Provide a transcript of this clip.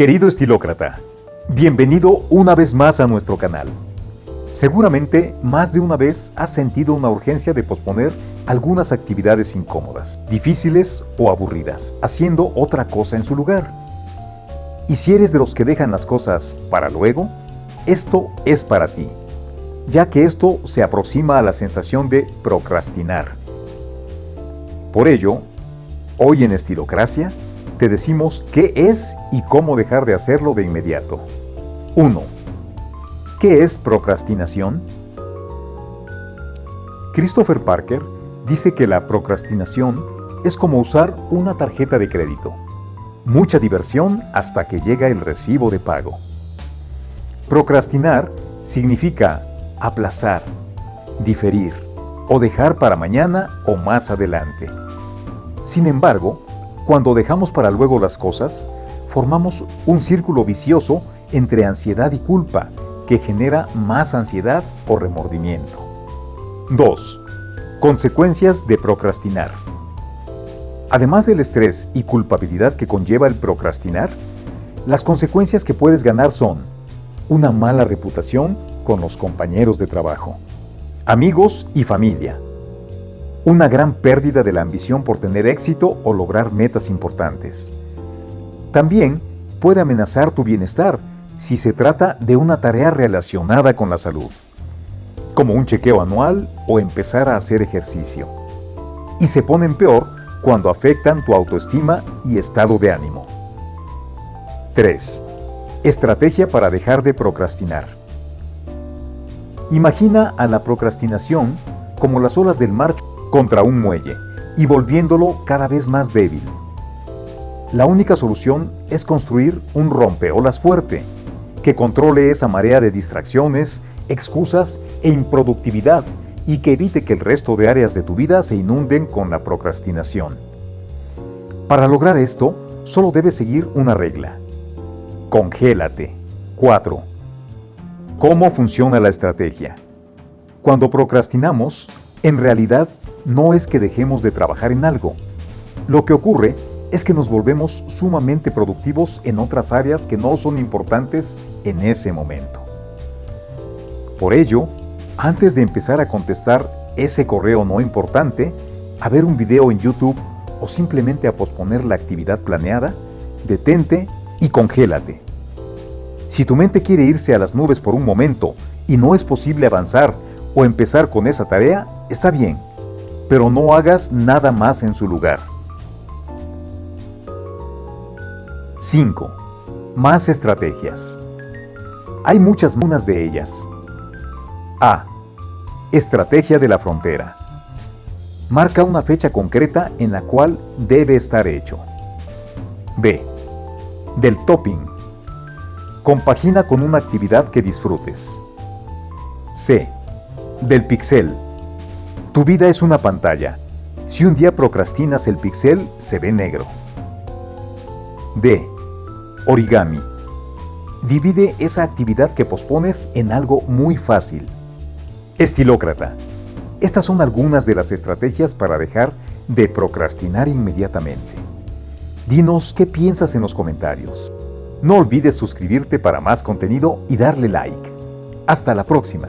Querido estilócrata, bienvenido una vez más a nuestro canal. Seguramente más de una vez has sentido una urgencia de posponer algunas actividades incómodas, difíciles o aburridas, haciendo otra cosa en su lugar. Y si eres de los que dejan las cosas para luego, esto es para ti, ya que esto se aproxima a la sensación de procrastinar. Por ello, hoy en Estilocracia, te decimos qué es y cómo dejar de hacerlo de inmediato. 1. ¿Qué es procrastinación? Christopher Parker dice que la procrastinación es como usar una tarjeta de crédito. Mucha diversión hasta que llega el recibo de pago. Procrastinar significa aplazar, diferir o dejar para mañana o más adelante. Sin embargo, cuando dejamos para luego las cosas, formamos un círculo vicioso entre ansiedad y culpa que genera más ansiedad o remordimiento. 2. Consecuencias de procrastinar. Además del estrés y culpabilidad que conlleva el procrastinar, las consecuencias que puedes ganar son una mala reputación con los compañeros de trabajo, amigos y familia, una gran pérdida de la ambición por tener éxito o lograr metas importantes. También puede amenazar tu bienestar si se trata de una tarea relacionada con la salud, como un chequeo anual o empezar a hacer ejercicio. Y se ponen peor cuando afectan tu autoestima y estado de ánimo. 3. Estrategia para dejar de procrastinar. Imagina a la procrastinación como las olas del mar contra un muelle y volviéndolo cada vez más débil. La única solución es construir un rompeolas fuerte que controle esa marea de distracciones, excusas e improductividad y que evite que el resto de áreas de tu vida se inunden con la procrastinación. Para lograr esto, solo debes seguir una regla. Congélate. 4. ¿Cómo funciona la estrategia? Cuando procrastinamos, en realidad no es que dejemos de trabajar en algo. Lo que ocurre es que nos volvemos sumamente productivos en otras áreas que no son importantes en ese momento. Por ello, antes de empezar a contestar ese correo no importante, a ver un video en YouTube o simplemente a posponer la actividad planeada, detente y congélate. Si tu mente quiere irse a las nubes por un momento y no es posible avanzar o empezar con esa tarea, está bien pero no hagas nada más en su lugar. 5. Más estrategias. Hay muchas munas de ellas. A. Estrategia de la frontera. Marca una fecha concreta en la cual debe estar hecho. B. Del topping. Compagina con una actividad que disfrutes. C. Del pixel tu vida es una pantalla. Si un día procrastinas el pixel, se ve negro. D. Origami. Divide esa actividad que pospones en algo muy fácil. Estilócrata. Estas son algunas de las estrategias para dejar de procrastinar inmediatamente. Dinos qué piensas en los comentarios. No olvides suscribirte para más contenido y darle like. Hasta la próxima.